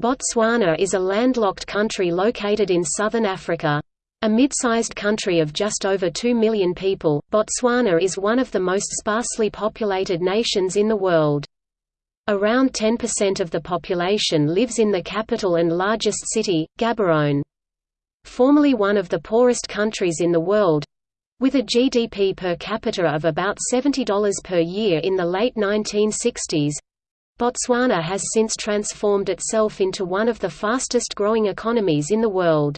Botswana is a landlocked country located in southern Africa. A mid-sized country of just over 2 million people, Botswana is one of the most sparsely populated nations in the world. Around 10% of the population lives in the capital and largest city, Gaborone. Formerly one of the poorest countries in the world—with a GDP per capita of about $70 per year in the late 1960s, Botswana has since transformed itself into one of the fastest growing economies in the world.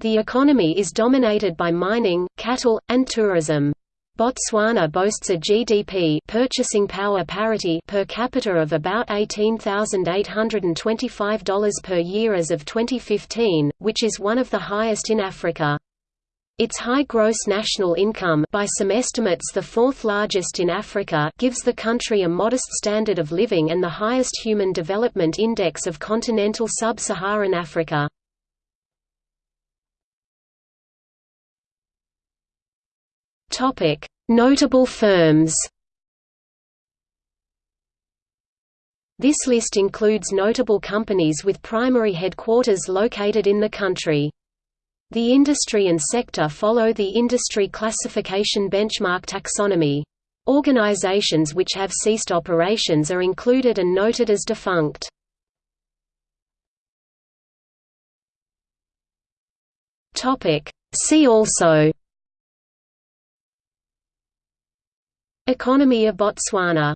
The economy is dominated by mining, cattle, and tourism. Botswana boasts a GDP purchasing power parity per capita of about $18,825 per year as of 2015, which is one of the highest in Africa. Its high gross national income by some estimates the fourth largest in Africa gives the country a modest standard of living and the highest Human Development Index of continental sub-Saharan Africa. Notable firms This list includes notable companies with primary headquarters located in the country. The industry and sector follow the industry classification benchmark taxonomy. Organizations which have ceased operations are included and noted as defunct. See also Economy of Botswana